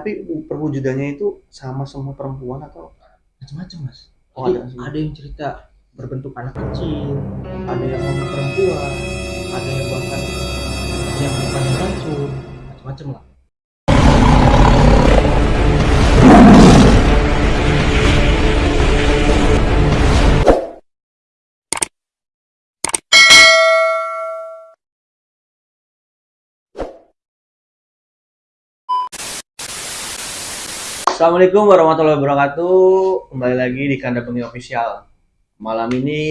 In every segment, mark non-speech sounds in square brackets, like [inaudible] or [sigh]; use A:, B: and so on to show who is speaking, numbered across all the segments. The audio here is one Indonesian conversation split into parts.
A: tapi perwujudannya itu sama semua perempuan atau
B: macam-macam mas
A: Oh,
B: Jadi,
A: ada sih.
B: ada yang cerita berbentuk anak kecil ada yang ngomong perempuan ada yang bahkan yang bukan racun macam-macam lah
A: Assalamualaikum warahmatullahi wabarakatuh. Kembali lagi di Kanda Bengi Official. Malam ini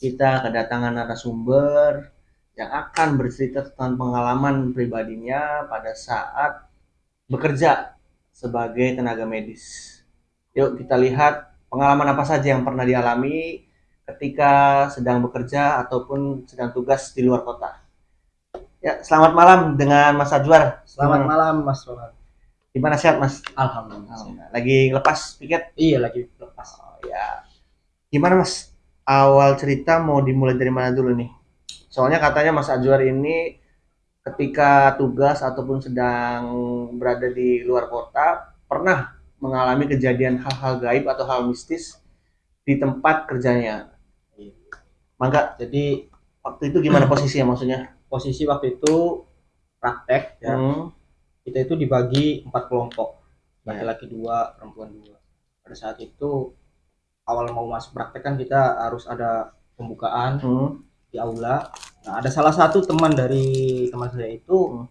A: kita kedatangan narasumber yang akan bercerita tentang pengalaman pribadinya pada saat bekerja sebagai tenaga medis. Yuk kita lihat pengalaman apa saja yang pernah dialami ketika sedang bekerja ataupun sedang tugas di luar kota. Ya, selamat malam dengan Mas Ajwar.
B: selamat
A: Gimana?
B: malam mas Rohan
A: Gimana sehat, Mas?
B: alhamdulillah
A: Lagi lepas piket?
B: iya lagi lepas
A: Oh ya. Gimana Mas? Awal cerita mau dimulai dari mana dulu nih? Soalnya katanya Mas Ajwar ini ketika tugas ataupun sedang berada di luar kota pernah mengalami kejadian hal-hal gaib atau hal mistis di tempat kerjanya. Mangga
B: jadi
A: waktu itu gimana posisinya maksudnya?
B: posisi waktu itu praktek ya
A: Hmm.
B: Kita itu dibagi empat kelompok
A: Ya.
B: laki-laki dua perempuan dua pada saat itu awal mau masuk praktek kan kita harus ada pembukaan
A: Hmm.
B: di aula nah ada salah satu teman dari teman saya itu
A: Hmm.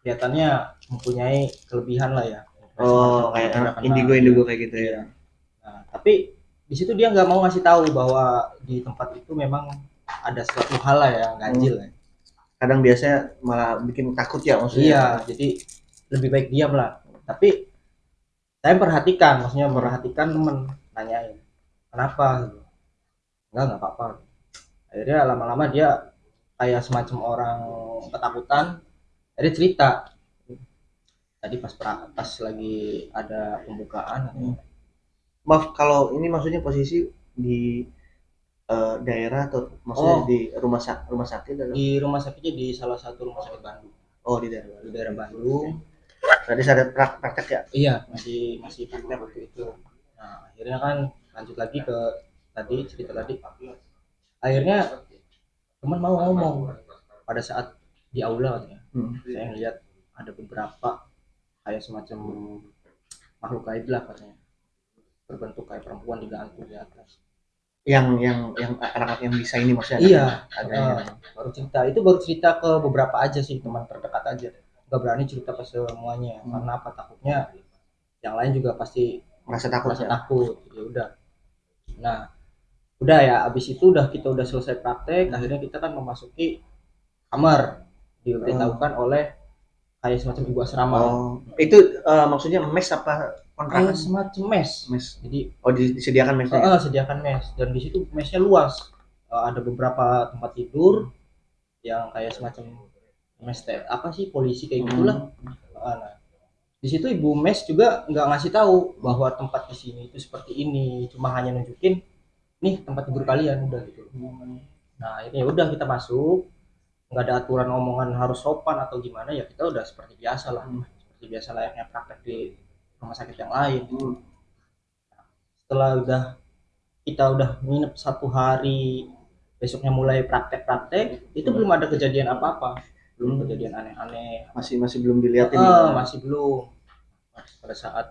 B: kelihatannya mempunyai kelebihan lah ya
A: Oh, kayak
B: gerakan
A: indigo-indigo kayak gitu ya.
B: Iya. Nah, tapi di situ dia nggak mau ngasih tahu bahwa di tempat itu memang ada suatu hal lah ya ganjil ya.
A: Kadang biasanya malah bikin takut ya maksudnya.
B: Iya, jadi lebih baik diam lah. Tapi saya perhatikan, maksudnya perhatikan temen nanyain kenapa gitu. Enggak, enggak apa-apa. Akhirnya lama-lama dia kayak semacam orang ketakutan. Akhirnya cerita. Tadi pas pra- pas lagi ada pembukaan,
A: Hmm. Maaf kalau ini maksudnya posisi di eh, daerah atau maksudnya
B: Oh.
A: di rumah sak rumah sakit atau
B: di rumah sakitnya di salah satu rumah sakit Bandung,
A: oh di daerah.
B: di daerah Bandung.
A: Tadi saya ada prak- praktek ya.
B: Iya, masih masih praktek waktu itu. Nah, akhirnya kan lanjut lagi ke tadi cerita tadi. Akhirnya teman mau ngomong pada saat di aula katanya.
A: Hmm.
B: Saya ngeliat ada beberapa kayak semacam makhluk gaib lah katanya. Berbentuk kayak perempuan digantung di atas.
A: Yang yang yang anak-anak yang bisa ini maksudnya.
B: Iya,
A: Ada yang-
B: baru cerita. Itu baru cerita ke beberapa aja sih teman terdekat aja. Gak berani cerita ke semuanya
A: Hmm.
B: karena apa takutnya yang lain juga pasti
A: merasa takut
B: merasa
A: ya.
B: takut ya udah nah udah ya abis itu udah kita udah selesai praktek akhirnya kita kan memasuki kamar diberitahukan oleh kayak semacam ibu asrama
A: Oh, itu eh, maksudnya mes apa kontrakan?
B: semacam mes
A: Mes.
B: jadi
A: Oh, di- disediakan mesnya. ya?
B: eh, sediakan mes dan di situ mesnya luas Eh, ada beberapa tempat tidur yang kayak semacam mes te- apa sih polisi kayak gitulah Eh, nah di situ ibu mes juga nggak ngasih tahu bahwa tempat di sini itu seperti ini cuma hanya nunjukin nih tempat tidur kalian udah gitu nah ini ya udah kita masuk nggak ada aturan omongan harus sopan atau gimana ya kita udah seperti biasa lah
A: Hmm.
B: seperti biasa layaknya praktek di rumah sakit yang lain
A: Hmm.
B: setelah udah kita udah nginep satu hari besoknya mulai praktek-praktek itu belum ada kejadian apa-apa belum
A: Hmm.
B: kejadian aneh-aneh
A: Masih masih belum dilihat ini.
B: Eh, masih belum pada saat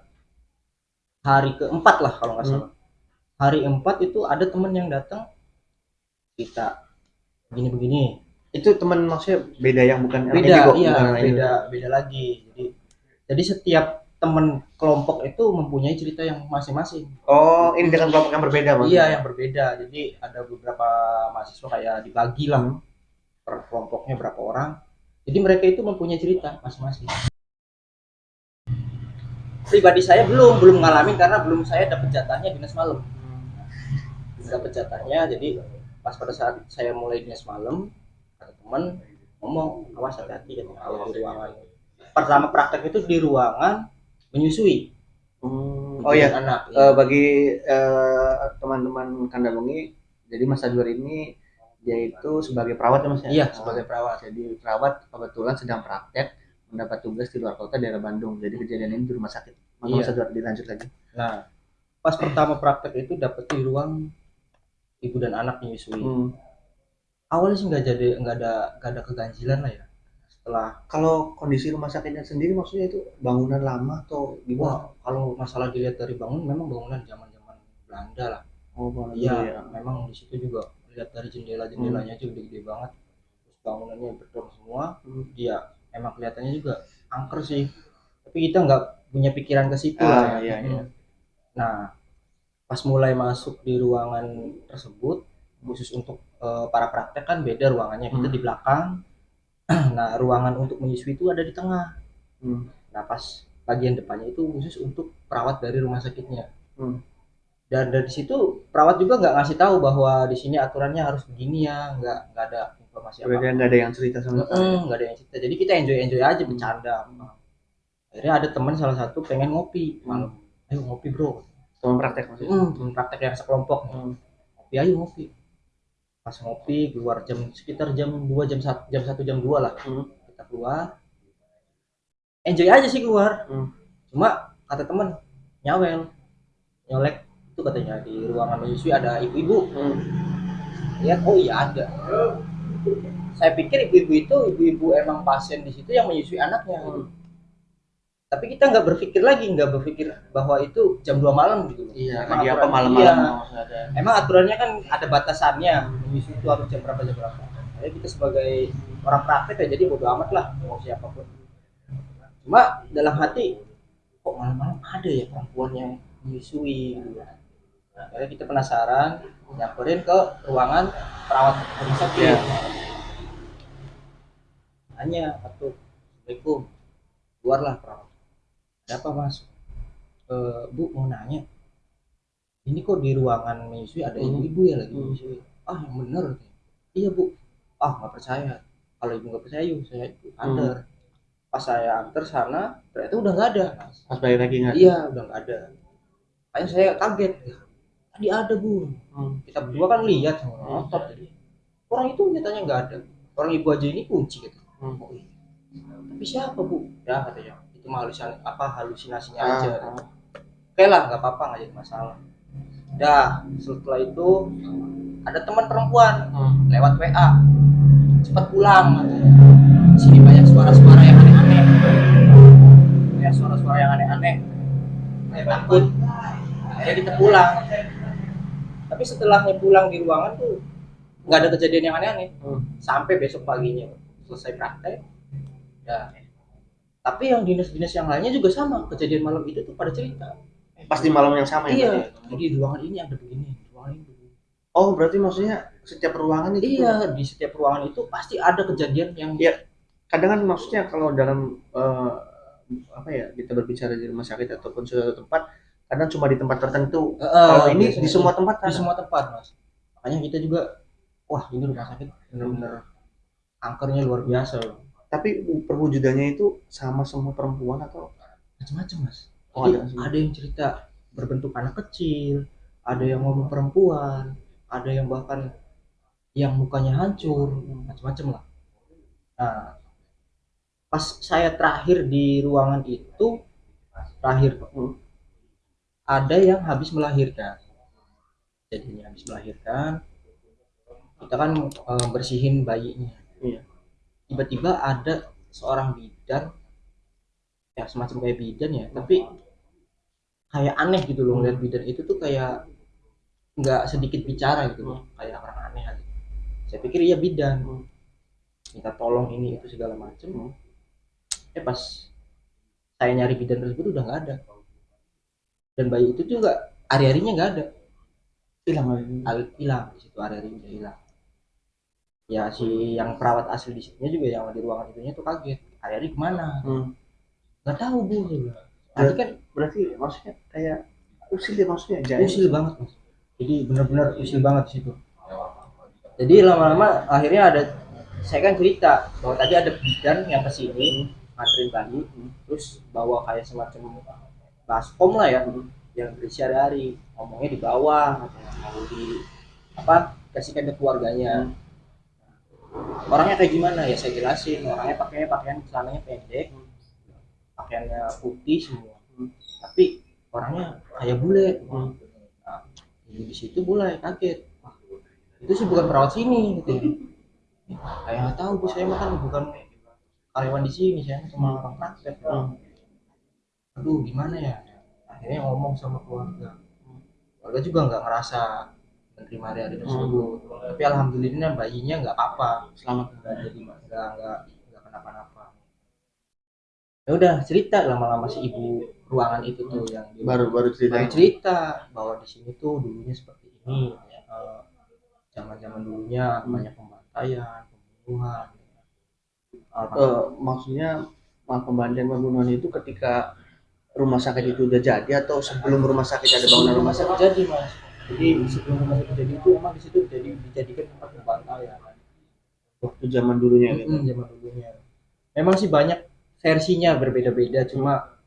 B: hari keempat lah kalau nggak
A: Hmm.
B: salah hari empat itu ada temen yang datang kita begini-begini
A: Itu teman maksudnya beda yang bukan
B: beda iya
A: bukan
B: beda beda lagi jadi jadi setiap temen kelompok itu mempunyai cerita yang masing-masing.
A: Oh, ini dengan kelompok yang berbeda maksudnya.
B: iya yang berbeda. Jadi ada beberapa mahasiswa kayak dibagi lah
A: Hmm.
B: per kelompoknya berapa orang. Jadi mereka itu mempunyai cerita masing-masing. Pribadi saya belum belum ngalamin karena belum saya dapat jatahnya dinas malam. Belum dapat jatahnya jadi pas pada saat saya mulai dinas malam ada teman ngomong awas hati-hati kalau di ruangan pertama praktek itu di ruangan menyusui
A: Hmm. Oh iya,
B: anak
A: Eh, bagi eh, teman-teman kanda bengi, jadi Mas Adwar ini dia itu sebagai perawat ya Mas ya?
B: iya
A: Oh,
B: sebagai perawat
A: jadi perawat kebetulan sedang praktek mendapat tugas di luar kota daerah Bandung. Jadi kejadian ini di rumah sakit. Maka
B: Iya.
A: bisa dilanjut lagi.
B: nah pas pertama praktek itu dapet di ruang ibu dan anak menyusui
A: Hmm.
B: awalnya sih nggak jadi nggak ada nggak ada keganjilan lah ya setelah
A: Kalau kondisi rumah sakitnya sendiri maksudnya itu bangunan lama atau gimana?
B: wah kalau masalah dilihat dari bangun memang bangunan zaman zaman Belanda lah
A: Oh,
B: iya
A: dulu ya.
B: memang di situ juga lihat dari jendela jendelanya aja udah gede banget terus bangunannya beton semua
A: Hmm.
B: dia emang kelihatannya juga angker sih tapi kita nggak punya pikiran ke situ
A: Ah,
B: lah
A: iya,
B: Hmm.
A: iya.
B: nah pas mulai masuk di ruangan tersebut khusus untuk eh, para praktek kan beda ruangannya kita
A: Hmm.
B: di belakang [clears throat] nah ruangan untuk menyusui itu ada di tengah.
A: Hmm.
B: nah pas bagian depannya itu khusus untuk perawat dari rumah sakitnya.
A: Hmm.
B: dan dari situ perawat juga nggak ngasih tahu bahwa di sini aturannya harus begini ya nggak nggak ada informasi apa
A: Berarti nggak ada yang cerita sama sekali.
B: Mm, nggak ada yang cerita. Jadi kita enjoy enjoy aja bercanda. Akhirnya ada teman salah satu pengen ngopi. Malam ayo ngopi bro.
A: Teman praktek maksudnya.
B: hmm, teman praktek yang sekelompok.
A: Hmm.
B: ngopi ayo ngopi pas ngopi keluar jam sekitar jam 2 jam 1 jam 1 jam 2 lah
A: Hmm.
B: kita keluar enjoy aja sih keluar
A: Hmm.
B: cuma kata temen nyawel nyolek itu katanya di ruangan menyusui ada ibu-ibu
A: Hmm.
B: lihat oh iya ada saya pikir ibu-ibu itu ibu-ibu emang pasien di situ yang menyusui anaknya
A: Hmm.
B: Tapi kita nggak berpikir lagi nggak berpikir bahwa itu jam 2 malam gitu
A: Iya,
B: Emang
A: apa malam-malam
B: iya. emang aturannya kan ada batasannya menyusui itu harus jam berapa jam berapa. Jadi kita sebagai orang praktek ya jadi bodo amat lah mau siapa pun. Cuma dalam hati kok malam-malam ada ya perempuan yang menyusui? Nah, akhirnya kita penasaran nyamperin ke ruangan perawat rumah sakit.
A: Iya.
B: nanya atau assalamualaikum. Keluarlah perawat ada apa mas "Eh, bu mau nanya ini kok di ruangan menyusui ada
A: Hmm.
B: ibu-ibu ya lagi
A: Hmm.
B: menyusui ah yang bener iya bu ah nggak percaya kalau ibu nggak percaya yuk saya ikut
A: Hmm.
B: antar pas saya antar sana ternyata udah nggak ada Mas.
A: Pas balik lagi nggak?
B: iya udah nggak ada Makanya saya kaget tadi ada bu
A: Hmm.
B: kita berdua kan lihat sama ngotot jadi orang itu nyatanya nggak ada orang ibu aja ini kunci gitu
A: Hmm.
B: Oh, iya. tapi siapa bu ya katanya itu mah halusinasi apa halusinasinya
A: Ah,
B: aja
A: ah.
B: oke lah nggak apa-apa nggak jadi masalah dah setelah itu ada teman perempuan
A: Hmm.
B: lewat WA cepat pulang katanya. sini banyak suara-suara yang aneh-aneh banyak suara-suara yang aneh-aneh saya takut akhirnya kita pulang tapi setelahnya pulang di ruangan tuh nggak ada kejadian yang aneh-aneh
A: Hmm.
B: sampai besok paginya selesai praktek ya tapi yang dinas-dinas yang lainnya juga sama kejadian malam itu tuh pada cerita
A: Pas di malam yang sama ya?
B: iya
A: berarti?
B: jadi di ruangan ini ada begini di ruangan ini begini.
A: Oh, berarti maksudnya setiap ruangan itu
B: iya di setiap ruangan itu pasti ada kejadian yang
A: Iya. kadang kan maksudnya kalau dalam eh, apa ya kita berbicara di rumah sakit ataupun suatu tempat kadang cuma di tempat tertentu
B: Eh,
A: kalau ini di semua tempat
B: di
A: kan
B: semua tempat mas makanya kita juga wah ini rumah sakit bener-bener angkernya luar biasa loh
A: tapi perwujudannya itu sama semua perempuan atau
B: macam-macam mas
A: Oh,
B: Jadi
A: ada semua.
B: ada yang cerita berbentuk anak kecil ada yang ngomong perempuan ada yang bahkan yang mukanya hancur macam-macam lah nah pas saya terakhir di ruangan itu terakhir
A: Hmm.
B: ada yang habis melahirkan jadinya habis melahirkan kita kan eh, bersihin bayinya
A: Iya.
B: Tiba-tiba ada seorang bidan ya semacam kayak bidan ya tapi kayak aneh gitu loh ngeliat bidan itu tuh kayak nggak sedikit bicara gitu loh kayak orang aneh aja. Saya pikir iya bidan.
A: Hmm.
B: minta tolong ini itu segala macem.
A: Hmm.
B: eh pas saya nyari bidan tersebut udah nggak ada. Dan bayi itu juga hari-harinya nggak ada.
A: Hilang
B: hilang di situ hari-harinya hilang ya si yang perawat asli di situnya juga yang di ruangan itunya tuh kaget. Hari-hari ke mana?
A: Hmm.
B: nggak tahu bu bilang. nanti kan
A: berarti maksudnya kayak usil ya maksudnya jahit.
B: usil banget mas. Jadi benar-benar usil banget di situ. Jadi lama-lama akhirnya ada saya kan cerita bahwa tadi ada bidan yang ke sini nganterin bayi terus bawa kayak semacam baskom lah ya yang berisi hari-hari. Ngomongnya di bawah mau di apa kasihkan ke keluarganya orangnya kayak gimana? Ya saya jelasin. Orangnya pakainya pakaian celananya pendek pakaiannya putih semua. Tapi orangnya kayak bule.
A: Hmm.
B: nah, di situ mulai kaget. Wah, itu sih bukan perawat sini gitu ya. Kayak nggak tahu bu saya makan bukan karyawan di sini saya cuma orang praktek.
A: Hmm.
B: aduh gimana ya? Akhirnya ngomong sama keluarga. Keluarga juga nggak ngerasa menerima hari-hari tersebut. Tapi alhamdulillah bayinya nggak apa-apa.
A: Selamat.
B: nggak jadi nggak nggak nggak kenapa-napa. Ya udah cerita lama-lama si ibu ruangan itu tuh yang di
A: Baru baru cerita.
B: baru cerita bahwa di sini tuh dulunya seperti ini ya, eh, zaman-zaman dulunya banyak pembantaian pembunuhan
A: Eh, maksudnya pembantaian pembunuhan itu ketika rumah sakit itu udah jadi atau sebelum rumah sakit ada bangunan rumah sakit?
B: jadi mas jadi sebelum rumah sakit jadi itu emang di situ jadi dijadikan tempat pembantaian
A: Waktu zaman dulunya gitu.
B: Mm, zaman dulunya. Memang sih banyak versinya berbeda-beda cuma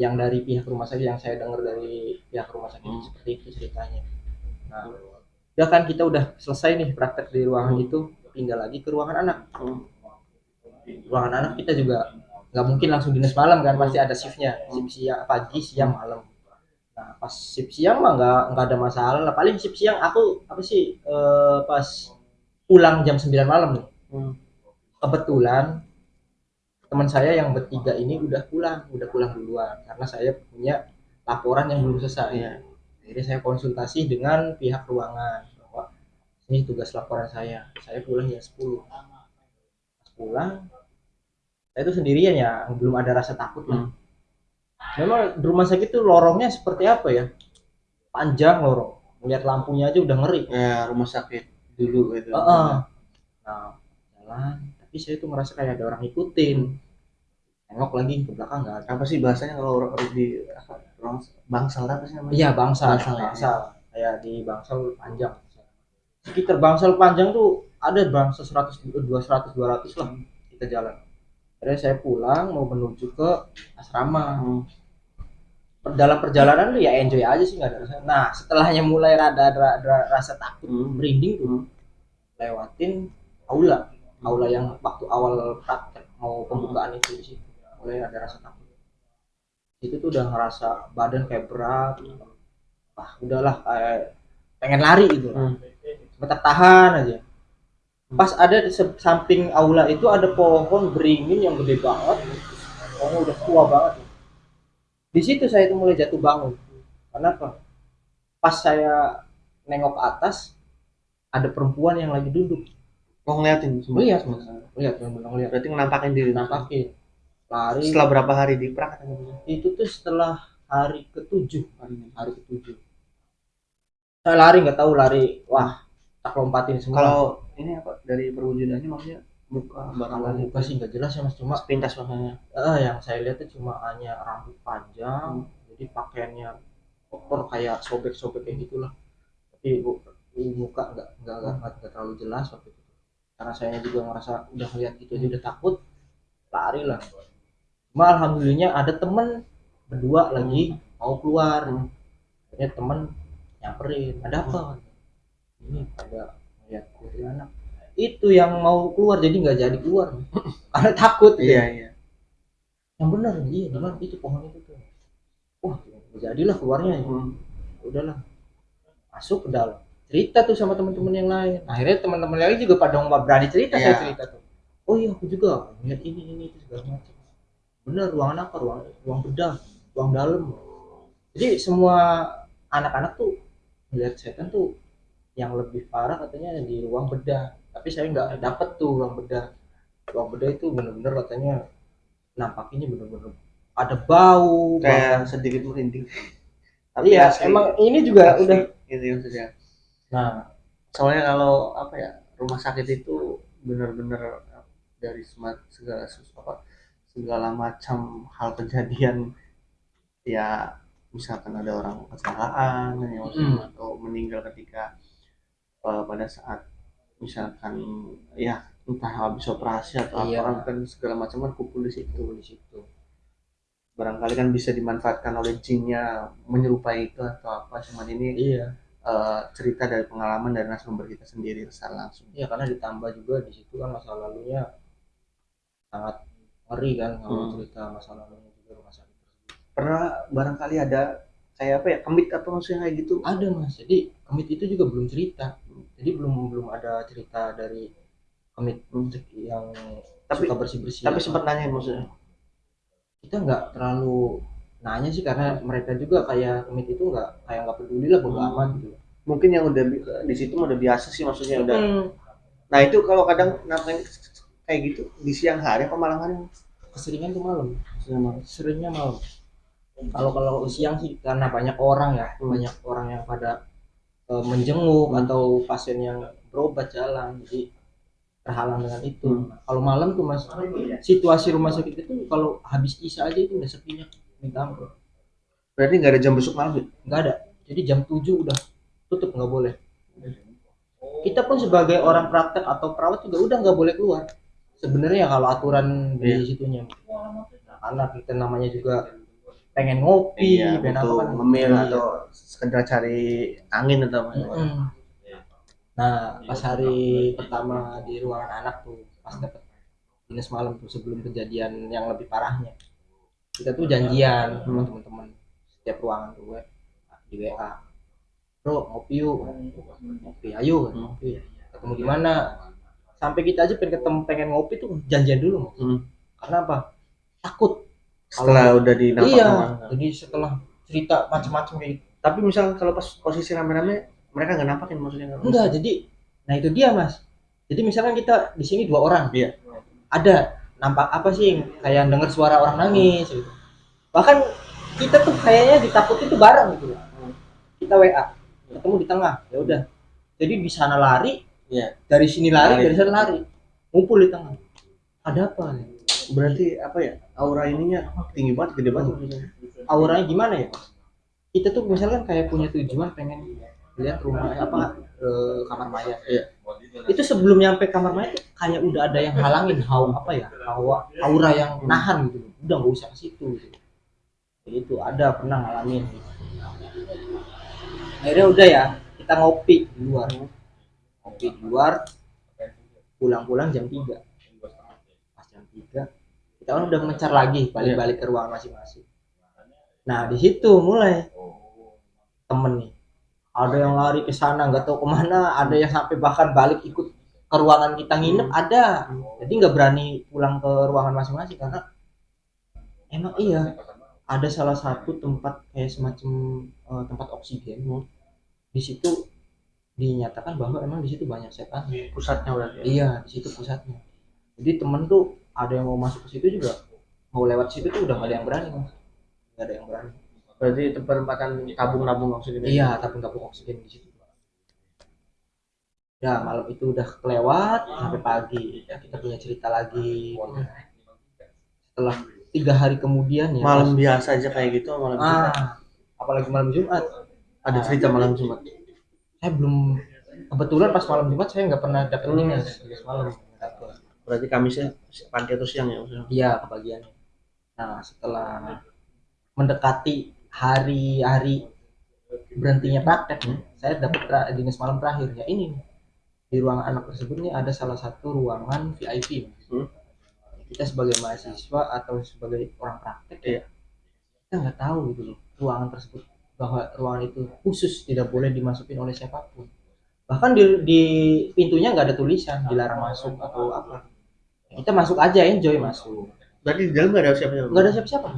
B: yang dari pihak rumah sakit yang saya dengar dari pihak rumah sakit
A: Hmm.
B: seperti itu ceritanya. Nah udah kan kita udah selesai nih praktek di ruangan itu pindah lagi ke ruangan anak.
A: Hmm.
B: ruangan anak kita juga nggak mungkin langsung dinas malam kan pasti ada shiftnya. Shift siang pagi siang malam nah pas shift siang mah nggak nggak ada masalah lah. Paling shift siang aku apa sih eh, pas pulang jam 9 malam nih.
A: Hmm.
B: kebetulan teman saya yang bertiga ini udah pulang udah pulang duluan karena saya punya laporan yang belum selesai.
A: Iya.
B: jadi saya konsultasi dengan pihak ruangan bahwa ini tugas laporan saya. Saya pulang jam 10 Pas pulang saya itu sendirian ya belum ada rasa takut lah memang di rumah sakit tuh lorongnya seperti apa ya? Panjang lorong. Melihat lampunya aja udah ngeri.
A: Ya, rumah sakit dulu gitu.
B: Heeh. nah jalan. Tapi saya tuh ngerasa kayak ada orang ngikutin. Nengok lagi ke belakang nggak ada.
A: Apa sih bahasanya kalau orang di orang bangsal apa sih namanya?
B: iya bangsal.
A: Bangsal, ya.
B: bangsal. Kayak di bangsal panjang. Sekitar bangsal panjang tuh ada bangsal 100 200 200 lah kita jalan akhirnya saya pulang mau menuju ke asrama.
A: Hmm.
B: Dalam perjalanan tuh ya enjoy aja sih nggak ada rasa. Nah setelahnya mulai rada ada, ada rasa takut
A: Hmm.
B: merinding tuh.
A: Hmm.
B: lewatin aula. Aula yang waktu awal praktek mau pembukaan itu di situ. Mulai ada rasa takut. Itu tuh udah ngerasa badan kayak berat. Wah udahlah kayak pengen lari gitu.
A: Hmm.
B: sebentar tahan aja pas ada di samping aula itu ada pohon beringin yang gede banget. Pohonnya udah tua banget. Di situ saya tuh mulai jatuh bangun. Kenapa? Pas saya nengok ke atas ada perempuan yang lagi duduk.
A: Mau ngeliatin semua.
B: Lihat, Mas. lihat yang bilang lihat
A: Berarti menampakin diri.
B: nampakin lari.
A: Setelah berapa hari di praktek?
B: itu tuh setelah hari ketujuh. Hari ketujuh. Saya lari nggak tahu lari. Wah tak lompatin semua.
A: Kalau ini apa dari perwujudannya maksudnya muka barang
B: muka sih nggak jelas ya mas. Cuma
A: sepintas maksudnya.
B: eh, yang saya lihat tuh cuma hanya rambut panjang jadi pakaiannya kotor kayak sobek-sobek kayak gitulah. Tapi bu, muka nggak nggak nggak nggak- nggak terlalu jelas waktu itu. Karena saya juga ngerasa udah ngeliat gitu aja udah takut lari lah. Cuma alhamdulillahnya ada temen berdua lagi mau keluar.
A: Hmm.
B: akhirnya temen nyamperin ada apa? Ini ada ngeliat anak. Itu yang mau keluar jadi nggak jadi keluar. [clears throat] Karena takut
A: Iya iya.
B: yang benar iya mana? Itu pohon itu tuh. Wah jadilah keluarnya.
A: Hmm.
B: udahlah. Masuk ke dalam. Cerita tuh sama teman-teman yang lain. Akhirnya teman-teman lain juga pada nggak berani cerita saya
A: Iya.
B: cerita tuh. Oh iya aku juga ngeliat ini ini itu segala macam. Bener ruangan apa? Ruang ruang bedah ruang dalam. Jadi semua anak-anak tuh melihat setan tuh yang lebih parah katanya di ruang bedah tapi saya nggak dapet tuh ruang bedah ruang bedah itu bener-bener katanya nampakinnya bener-bener ada bau.
A: Kayak sedikit merinding. [laughs]
B: iya
A: asli.
B: emang ini juga
A: Asli.
B: udah
A: Gitu maksudnya.
B: nah
A: Soalnya kalau apa ya rumah sakit itu benar-benar dari segala apa segala macam hal kejadian ya misalkan ada orang kecelakaan ya,
B: Hmm.
A: atau meninggal ketika eh, pada saat misalkan ya entah habis operasi atau
B: Iya.
A: apa kan segala macam kan kumpul di situ
B: di situ.
A: Barangkali kan bisa dimanfaatkan oleh jinnya menyerupai itu atau apa cuman ini
B: iya.
A: eh, cerita dari pengalaman dari narasumber kita sendiri secara langsung.
B: Iya karena ditambah juga di situ kan masa lalunya sangat ngeri kan kalau
A: Hmm.
B: cerita masa lalunya juga rumah
A: pernah barangkali ada kayak apa ya kemit atau maksudnya kayak gitu?
B: Ada mas. Jadi kemit itu juga belum cerita. Jadi belum belum ada cerita dari kemit yang
A: Tapi-
B: suka bersih bersih
A: tapi sempat nanya maksudnya?
B: Kita nggak terlalu nanya sih karena mereka juga kayak kemit itu nggak kayak nggak peduli lah bodo
A: Hmm.
B: amat gitu.
A: Mungkin yang udah di situ mah udah biasa sih maksudnya udah
B: Hmm,
A: nah itu kalau kadang ngapain kayak gitu di siang hari apa malam hari?
B: Keseringan tuh malam. Seringnya malam. Kalau kalau siang sih karena banyak orang ya
A: Hmm.
B: banyak orang yang pada eh, menjenguk
A: Hmm.
B: atau pasien yang berobat jalan jadi terhalang dengan itu
A: Hmm.
B: kalau malam tuh mas situasi rumah sakit itu kalau habis isya aja itu udah sepinya minta ampun
A: berarti nggak ada jam besok malam ya?
B: nggak ada jadi jam 7 udah tutup nggak boleh kita pun sebagai orang praktek atau perawat juga udah nggak boleh keluar sebenarnya kalau aturan di
A: Iya.
B: situnya karena kita namanya juga pengen ngopi
A: iya
B: pengen apa kan
A: ngemil
B: Iya.
A: atau sekedar cari angin atau apa.
B: Mm-mm. nah pas hari pertama di ruangan anak tuh pas dapet dinas malam tuh sebelum kejadian yang lebih parahnya. Kita tuh janjian sama teman-teman setiap ruangan tuh we- di WA bro ngopi yuk. Ngopi ayo. Ngopi. Ketemu di mana? Sampai kita aja pengen ketemu pengen ngopi tuh janjian dulu
A: Hmm.
B: karena apa? Takut
A: setelah udah di
B: iya. jadi setelah cerita macam-macam kayak gitu.
A: Tapi misal kalau pas posisi rame-rame mereka nggak nampakin maksudnya nggak?
B: enggak jadi nah itu dia mas. Jadi misalkan kita di sini dua orang.
A: Iya.
B: ada nampak apa sih yang kayak denger suara orang nangis gitu. Bahkan kita tuh kayaknya ditakutin tuh bareng gitu. Kita WA ketemu di tengah ya udah. Jadi di sana lari
A: Iya.
B: dari sini lari,
A: Lari.
B: dari sana lari. Ngumpul di tengah. Ada apa nih
A: berarti apa ya aura ininya tinggi banget gede banget. Maksudnya.
B: auranya gimana ya? Kita tuh misalkan kayak punya tujuan pengen lihat rumah apa eh, kamar mayat
A: Iya.
B: itu sebelum nyampe kamar mayat tuh kayak udah ada yang halangin hawa apa ya hawa aura yang nahan gitu. Udah nggak usah ke situ gitu. Itu ada pernah ngalamin. Akhirnya udah ya kita ngopi di luar. Ngopi di luar pulang-pulang jam 3 pas jam 3 kita kan udah mencar lagi balik-balik ke ruangan masing-masing. Nah di situ mulai. Temen nih. Ada yang lari ke sana nggak tahu ke mana. Ada yang sampai bahkan balik ikut ke ruangan kita nginep ada. Jadi nggak berani pulang ke ruangan masing-masing karena emang iya ada salah satu tempat kayak semacam eh, tempat oksigen di situ dinyatakan bahwa emang di situ banyak setan.
A: Pusatnya berarti ya?
B: iya di situ pusatnya. Jadi temen tuh ada yang mau masuk ke situ juga mau lewat situ tuh udah nggak ada yang berani Mas. nggak ada yang berani
A: berarti itu penempatan tabung-tabung maksudnya
B: Iya, tabung-tabung oksigen di situ. Ya, malam itu udah kelewat sampai pagi. Ya, kita punya cerita lagi. Setelah tiga hari kemudian ya.
A: malam biasa aja kayak gitu malam
B: Mas.
A: Jumat.
B: ah, apalagi malam Jumat.
A: ada cerita malam Jumat
B: Saya belum kebetulan pas malam Jumat saya nggak pernah dapet
A: Hmm.
B: dinas malam.
A: Berarti Kamisnya pagi atau siang ya maksudnya
B: Iya, kebagiannya. Nah, setelah mendekati hari-hari berhentinya praktek nih, saya dapat dinas malam terakhir ya ini nih. di ruangan anak tersebut nih ada salah satu ruangan VIP.
A: Hmm.
B: Kita sebagai mahasiswa atau sebagai orang praktek
A: Iya.
B: kita nggak tahu gitu loh ruangan tersebut bahwa ruangan itu khusus tidak boleh dimasukin oleh siapa pun. Bahkan di, di pintunya nggak ada tulisan dilarang masuk atau apa. Kita masuk aja enjoy masuk
A: berarti di dalam nggak ada siapa-siapa?
B: Nggak ada siapa-siapa.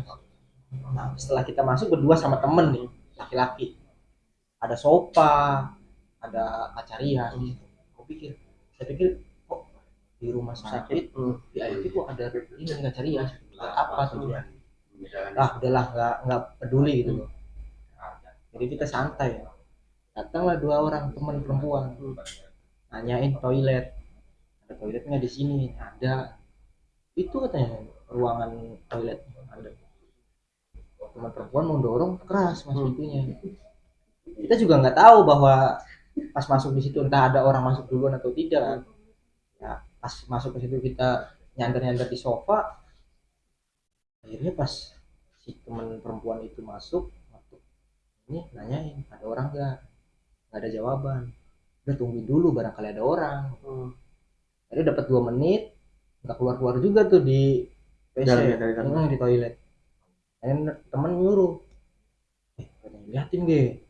B: Nah setelah kita masuk berdua sama temen nih laki-laki. Ada sofa ada kaca rias aku pikir saya pikir kok di rumah sakit
A: Hmm.
B: di IT kok ada ini kaca rias buat apa tujuan ah udahlah nggak nggak peduli gitu. Loh jadi kita santai. Ya datanglah dua orang teman perempuan. Nanyain toilet toiletnya di sini? Ada. Itu katanya ruangan toilet. Ada. Teman perempuan mau dorong keras mas
A: Hmm.
B: kita juga nggak tahu bahwa pas masuk di situ entah ada orang masuk duluan atau tidak. Ya pas masuk ke situ kita nyandar nyandar di sofa akhirnya pas si teman perempuan itu masuk masuk ini nanyain ada orang nggak? Nggak ada jawaban. Udah tungguin dulu barangkali ada orang.
A: Hmm.
B: Akhirnya dapat dua menit nggak keluar keluar juga tuh di WC
A: Dalam ya, dari dalam.
B: Hmm, di toilet. Dan temen nyuruh eh liatin ge.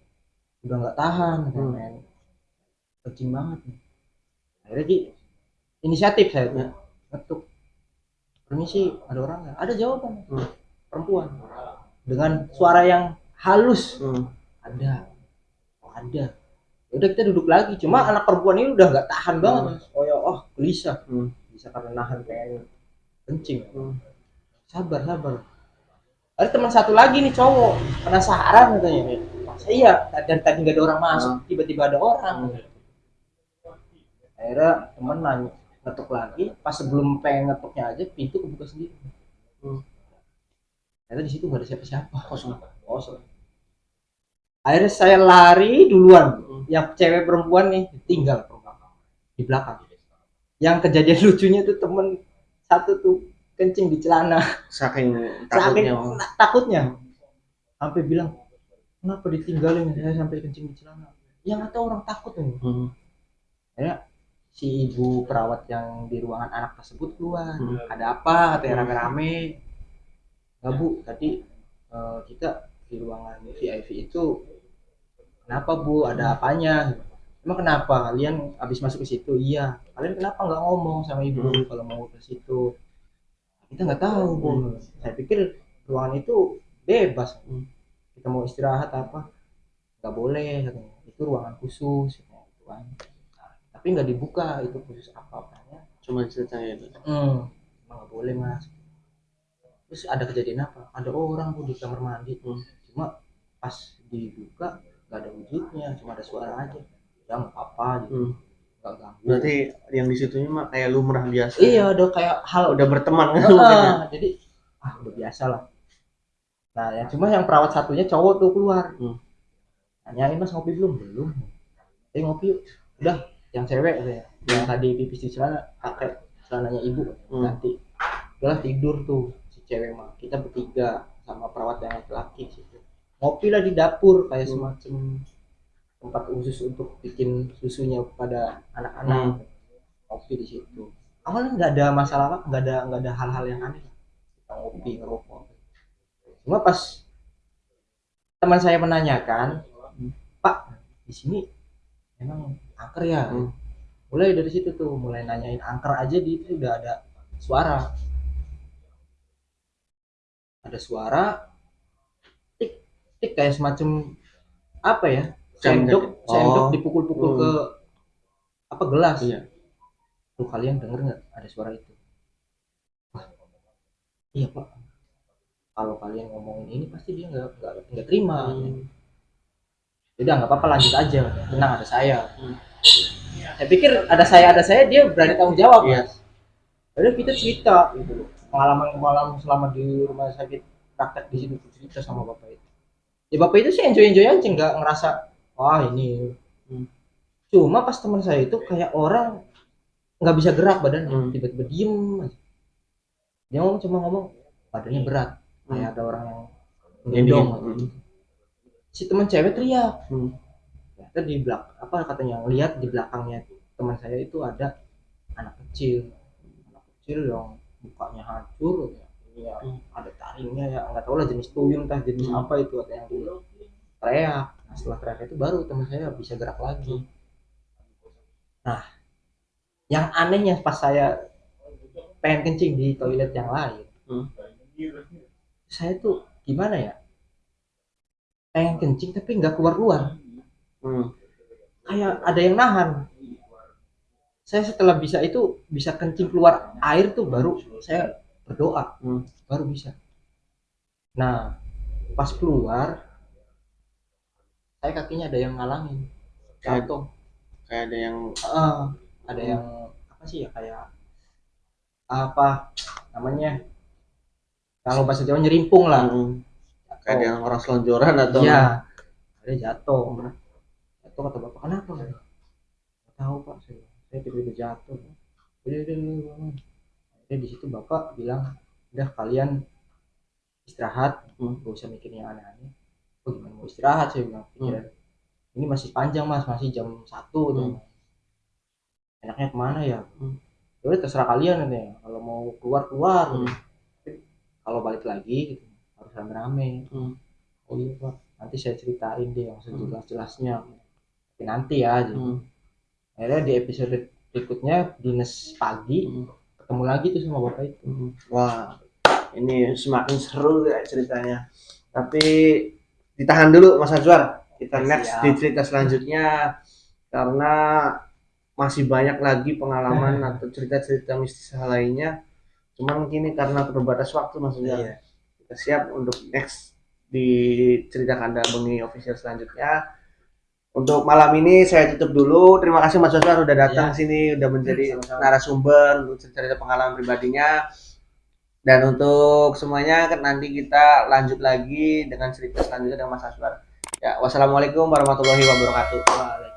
B: Udah nggak tahan
A: Hmm.
B: men. Kencing banget nih. Akhirnya Ki, inisiatif saya tuh
A: Ya.
B: ngetuk. Permisi ada orang nggak? Ada jawaban.
A: Hmm.
B: perempuan. Dengan suara yang halus.
A: Hmm.
B: ada. Oh, ada udah kita duduk lagi cuma anak perempuan ini udah nggak tahan banget
A: Hmm.
B: Mas. oh ya oh gelisah
A: Hmm.
B: bisa karena nahan pengen kencing
A: Hmm.
B: sabar sabar ada teman satu lagi nih cowok penasaran katanya masa iya dari tadi nggak ada orang masuk
A: Hmm.
B: tiba-tiba ada orang
A: Hmm.
B: akhirnya temen nanya ngetuk lagi pas sebelum pengen ngetuknya aja pintu kebuka sendiri
A: Hmm.
B: ternyata di situ nggak ada siapa-siapa
A: Kosong.
B: kosong akhirnya saya lari duluan.
A: Hmm.
B: yang cewek perempuan nih tinggal di belakang. Yang kejadian [laughs] lucunya tuh temen satu tuh kencing di celana.
A: Saking [laughs]
B: saking
A: takutnya.
B: takutnya. Sampai bilang kenapa ditinggalin? Saya sampai kencing di celana. Yang atau orang takut nih
A: Hmm.
B: si ibu perawat yang di ruangan anak tersebut keluar.
A: Hmm.
B: ada apa? Katanya rame-rame. Nggak bu. Tadi eh, kita di ruangan VIP itu kenapa bu? Ada apanya? Emang kenapa? Kalian habis masuk ke situ? Iya. Kalian kenapa nggak ngomong sama ibu
A: Hmm.
B: kalau mau ke situ? Kita nggak tahu bu. Saya pikir ruangan itu bebas.
A: Hmm.
B: kita mau istirahat apa? Nggak boleh itu ruangan khusus. Gitu kan. Nah, tapi nggak dibuka itu khusus apa apanya.
A: Cuma itu.
B: hmm, nggak boleh mas. Terus ada kejadian apa? Ada orang bu di kamar mandi.
A: Hmm.
B: Cuma pas dibuka nggak ada wujudnya cuma ada suara aja. Ya nggak apa gitu.
A: Hmm.
B: ganggu.
A: Berarti yang di situnya mah kayak lumrah biasa.
B: iya ada kayak hal
A: Udah berteman kan?
B: Ah, jadi ah udah biasa lah. Nah yang cuma yang perawat satunya cowok tuh keluar.
A: Hmm.
B: nanyain mas ngopi belum? Belum. Eh ngopi yuk. Udah yang cewek katanya yang tadi pipis di celana pakai celananya ibu
A: Hmm.
B: nanti. Udahlah tidur tuh si cewek mah. Kita bertiga sama perawat yang laki-laki situ ngopi lah di dapur kayak
A: Hmm.
B: semacam tempat khusus untuk bikin susunya pada anak-anak. Ngopi di situ. Awalnya nggak ada masalah apa nggak ada nggak ada hal-hal yang aneh. Kita ngopi ngerokok. Cuma pas teman saya menanyakan pak di sini emang angker ya?
A: Hmm.
B: mulai dari situ tuh mulai nanyain angker aja di itu udah ada suara. Ada suara tik kayak semacam apa ya sendok sendok
A: Oh.
B: dipukul-pukul
A: Hmm.
B: ke apa gelas
A: Iya.
B: tuh kalian denger nggak ada suara itu Wah, iya pak kalau kalian ngomongin ini pasti dia nggak nggak nggak terima
A: Hmm.
B: udah nggak apa-apa lanjut aja tenang ada saya
A: Hmm.
B: saya pikir ada saya ada saya dia berani tanggung jawab
A: Iya.
B: mas Padahal kita cerita gitu loh pengalaman pengalaman selama di rumah sakit praktek di situ cerita sama bapak itu ya bapak itu sih enjoy enjoy aja nggak ngerasa wah ini
A: Hmm.
B: cuma pas teman saya itu kayak orang nggak bisa gerak badannya
A: Hmm.
B: tiba-tiba diem aja. dia ngomong cuma ngomong badannya berat
A: Hmm.
B: kayak ada orang yang
A: Ini,
B: ngendong
A: hmm.
B: si teman cewek teriak
A: Hmm.
B: ternyata di belak apa katanya lihat di belakangnya teman saya itu ada anak kecil anak kecil yang mukanya hancur ya. Ya, ada taringnya ya nggak tahu lah jenis tuyul entah jenis
A: Hmm.
B: apa itu ada yang di teriak nah setelah teriak itu baru teman saya bisa gerak lagi nah yang anehnya pas saya pengen kencing di toilet yang lain
A: Hmm.
B: saya tuh gimana ya pengen kencing tapi nggak keluar keluar
A: Hmm.
B: kayak ada yang nahan saya setelah bisa itu bisa kencing keluar air tuh baru saya berdoa.
A: Hmm.
B: baru bisa. Nah pas keluar saya kakinya ada yang ngalangin
A: Kayak-
B: jatuh
A: Kayak ada yang
B: Ah, ada yang apa sih ya kayak apa namanya? Kalau bahasa Jawa nyerimpung lah.
A: Hmm. kayak ada yang orang selonjoran atau
B: iya. ada jatuh. Jatuh kata bapak kenapa? Nggak tahu pak. Saya saya tiba-tiba jatuh. Udah udah udah bangun Akhirnya di situ bapak bilang udah kalian istirahat
A: Hmm.
B: gak usah mikir yang aneh-aneh oh gimana mau istirahat saya bilang pikiran ini masih panjang mas masih jam satu tuh enaknya ke mana ya
A: Hmm.
B: ya udah terserah kalian nanti kalau mau keluar keluar
A: Hmm.
B: kalau balik lagi gitu harus rame-rame
A: Hmm.
B: oh iya pak nanti saya ceritain deh yang sejelas-jelasnya tapi nanti ya gitu.
A: Hmm.
B: akhirnya di episode berikutnya dinas pagi
A: Hmm.
B: Ketemu lagi tuh sama bapak itu
A: Hmm. Wah, ini semakin seru ya ceritanya. Tapi ditahan dulu Mas Azwar. Kita next
B: Siap.
A: di cerita selanjutnya karena masih banyak lagi pengalaman [laughs] atau cerita-cerita mistis lainnya. Cuman kini karena terbatas waktu Mas Azwar.
B: Iya.
A: Kita siap untuk next di cerita kanda bengi official selanjutnya. Untuk malam ini saya tutup dulu. Terima kasih Mas Azwar udah datang
B: Iya.
A: sini, udah menjadi
B: Sama-sama.
A: narasumber untuk cerita pengalaman pribadinya. Dan untuk semuanya nanti kita lanjut lagi dengan cerita selanjutnya dengan Mas Aswar. Ya, wassalamualaikum warahmatullahi wabarakatuh.
B: Waalaikumsalam.